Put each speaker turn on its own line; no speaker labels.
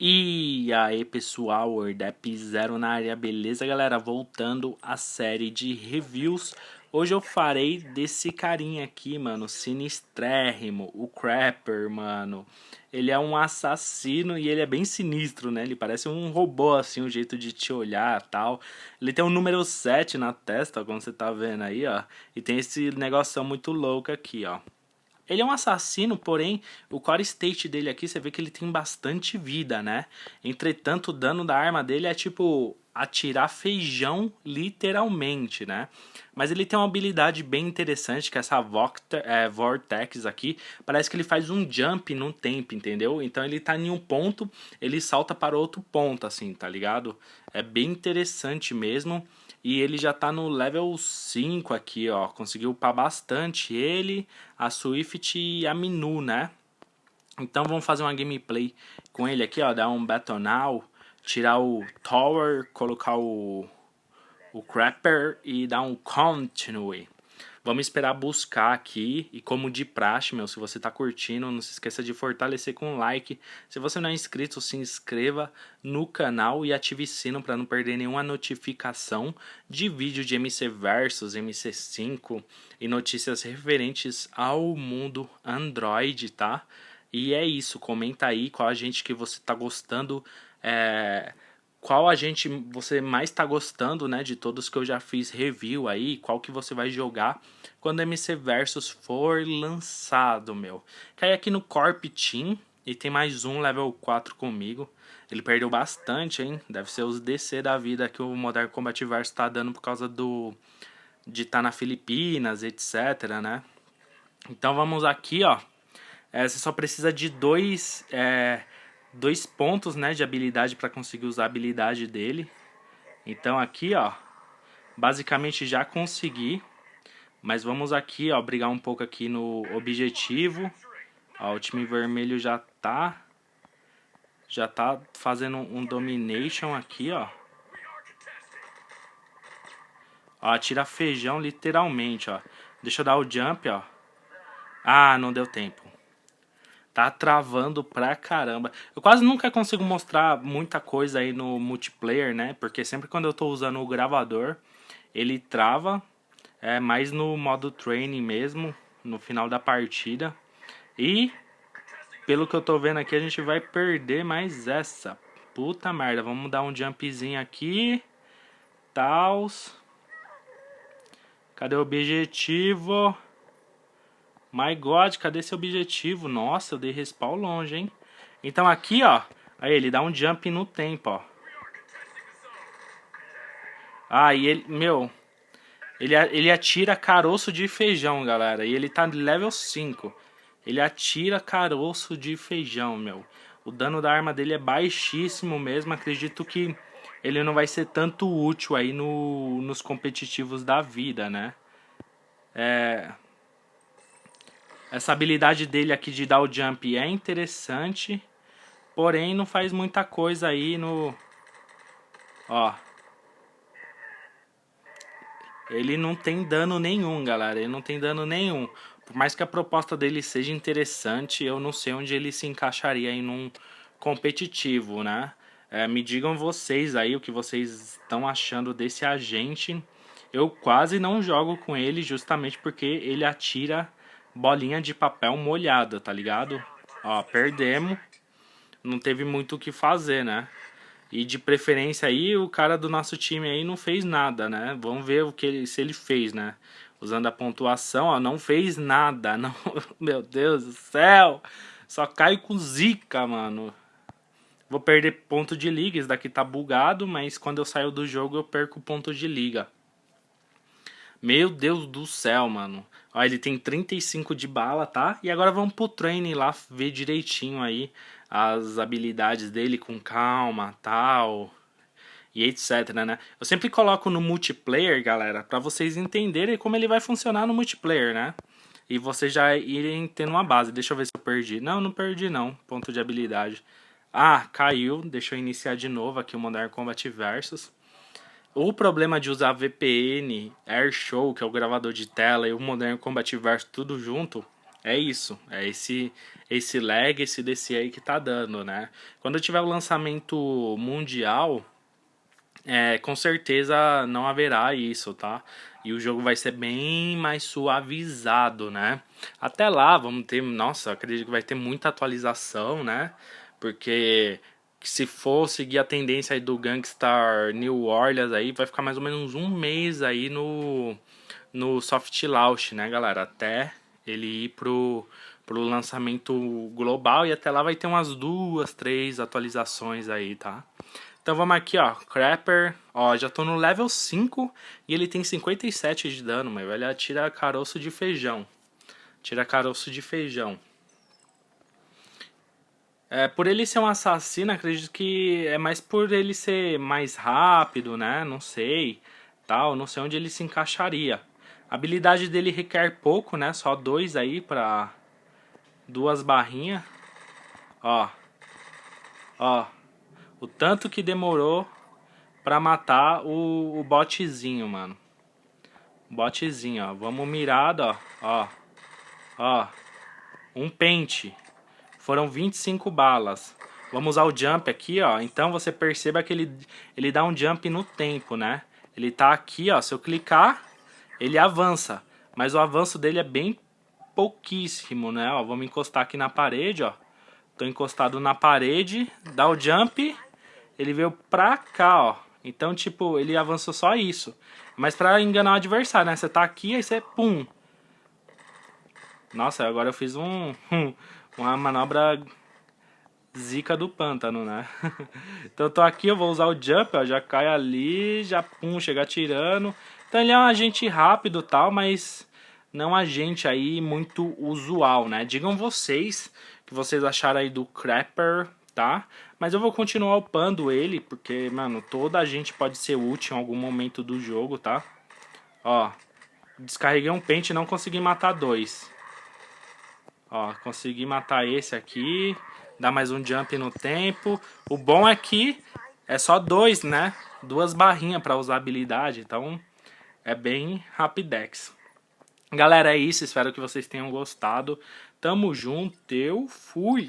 E aí pessoal, Wordap Zero na área, beleza galera? Voltando à série de reviews Hoje eu farei desse carinha aqui, mano, sinistrérrimo, o Crapper, mano Ele é um assassino e ele é bem sinistro, né? Ele parece um robô, assim, o jeito de te olhar tal Ele tem o um número 7 na testa, como você tá vendo aí, ó E tem esse negócio muito louco aqui, ó ele é um assassino, porém, o core state dele aqui, você vê que ele tem bastante vida, né? Entretanto, o dano da arma dele é tipo atirar feijão, literalmente, né? Mas ele tem uma habilidade bem interessante, que é essa é, Vortex aqui. Parece que ele faz um jump num tempo, entendeu? Então ele tá em um ponto, ele salta para outro ponto, assim, tá ligado? É bem interessante mesmo. E ele já tá no level 5 aqui, ó. Conseguiu upar bastante ele, a Swift e a Minu, né? Então vamos fazer uma gameplay com ele aqui, ó. Dar um Battle Now, tirar o Tower, colocar o, o Crapper e dar um Continue. Vamos esperar buscar aqui e como de praxe, meu, se você tá curtindo, não se esqueça de fortalecer com um like. Se você não é inscrito, se inscreva no canal e ative o sino para não perder nenhuma notificação de vídeo de MC Versus, MC5 e notícias referentes ao mundo Android, tá? E é isso, comenta aí qual a gente que você tá gostando, é qual a gente você mais está gostando, né, de todos que eu já fiz review aí, qual que você vai jogar quando MC Versus for lançado, meu. Cai aqui no Corp Team e tem mais um level 4 comigo. Ele perdeu bastante, hein? Deve ser os DC da vida que o Modern Combat Versus tá dando por causa do de estar tá na Filipinas, etc, né? Então vamos aqui, ó. É, você só precisa de dois é, dois pontos né, de habilidade para conseguir usar a habilidade dele. Então aqui, ó, basicamente já consegui. Mas vamos aqui, ó, brigar um pouco aqui no objetivo. Ó, o time vermelho já tá já tá fazendo um domination aqui, ó. Ó, tira feijão literalmente, ó. Deixa eu dar o jump, ó. Ah, não deu tempo. Tá travando pra caramba. Eu quase nunca consigo mostrar muita coisa aí no multiplayer, né? Porque sempre quando eu tô usando o gravador, ele trava. É mais no modo training mesmo, no final da partida. E, pelo que eu tô vendo aqui, a gente vai perder mais essa. Puta merda, vamos dar um jumpzinho aqui. Tals. Cadê o objetivo? My God, cadê esse objetivo? Nossa, eu dei respawn longe, hein? Então aqui, ó. Aí ele dá um jump no tempo, ó. Ah, e ele, meu... Ele, ele atira caroço de feijão, galera. E ele tá level 5. Ele atira caroço de feijão, meu. O dano da arma dele é baixíssimo mesmo. Acredito que ele não vai ser tanto útil aí no, nos competitivos da vida, né? É... Essa habilidade dele aqui de dar o jump é interessante. Porém, não faz muita coisa aí no... Ó. Ele não tem dano nenhum, galera. Ele não tem dano nenhum. Por mais que a proposta dele seja interessante, eu não sei onde ele se encaixaria em um competitivo, né? É, me digam vocês aí o que vocês estão achando desse agente. Eu quase não jogo com ele justamente porque ele atira bolinha de papel molhada, tá ligado? Ó, perdemos. Não teve muito o que fazer, né? E de preferência aí, o cara do nosso time aí não fez nada, né? Vamos ver o que ele, se ele fez, né? Usando a pontuação, ó, não fez nada. Não, meu Deus do céu! Só cai com zica, mano. Vou perder ponto de liga, esse daqui tá bugado, mas quando eu saio do jogo eu perco ponto de liga. Meu Deus do céu, mano. Ó, ele tem 35 de bala, tá? E agora vamos pro training lá, ver direitinho aí as habilidades dele com calma, tal... E etc, né? Eu sempre coloco no multiplayer, galera, pra vocês entenderem como ele vai funcionar no multiplayer, né? E vocês já irem tendo uma base. Deixa eu ver se eu perdi. Não, não perdi não. Ponto de habilidade. Ah, caiu. Deixa eu iniciar de novo aqui o Modern Combat Versus. O problema de usar VPN, AirShow, que é o gravador de tela, e o Modern Combat Versus tudo junto, é isso, é esse esse lag, esse DC aí que tá dando, né? Quando tiver o lançamento mundial, é, com certeza não haverá isso, tá? E o jogo vai ser bem mais suavizado, né? Até lá, vamos ter, nossa, acredito que vai ter muita atualização, né? Porque se for seguir a tendência aí do Gangstar New Orleans aí, vai ficar mais ou menos um mês aí no, no soft launch, né, galera? Até ele ir pro, pro lançamento global e até lá vai ter umas duas, três atualizações aí, tá? Então vamos aqui, ó, Crapper, ó, já tô no level 5 e ele tem 57 de dano, mas ele atira caroço de feijão. Tira caroço de feijão. É, por ele ser um assassino, acredito que é mais por ele ser mais rápido, né? Não sei, tal, não sei onde ele se encaixaria. A habilidade dele requer pouco, né? Só dois aí pra duas barrinhas. Ó. Ó. O tanto que demorou pra matar o, o botezinho, mano. Botezinho, ó. Vamos mirado, ó. Ó. Ó. Um pente. Foram 25 balas. Vamos usar o jump aqui, ó. Então você perceba que ele, ele dá um jump no tempo, né? Ele tá aqui, ó. Se eu clicar, ele avança. Mas o avanço dele é bem pouquíssimo, né? Ó, vamos encostar aqui na parede, ó. Tô encostado na parede, dá o jump, ele veio pra cá, ó. Então, tipo, ele avançou só isso. Mas pra enganar o adversário, né? Você tá aqui, aí você, pum. Nossa, agora eu fiz um... uma manobra zica do pântano, né? então tô aqui, eu vou usar o jump, ó, já cai ali, já pum, chega tirando. Então ele é um agente rápido tal, mas não um agente aí muito usual, né? Digam vocês que vocês acharam aí do Crapper, tá? Mas eu vou continuar upando ele, porque, mano, toda a gente pode ser útil em algum momento do jogo, tá? Ó, descarreguei um pente e não consegui matar dois. Ó, consegui matar esse aqui. Dá mais um jump no tempo. O bom é que é só dois, né? Duas barrinhas para usar habilidade. Então, é bem rapidex. Galera, é isso. Espero que vocês tenham gostado. Tamo junto. Eu fui.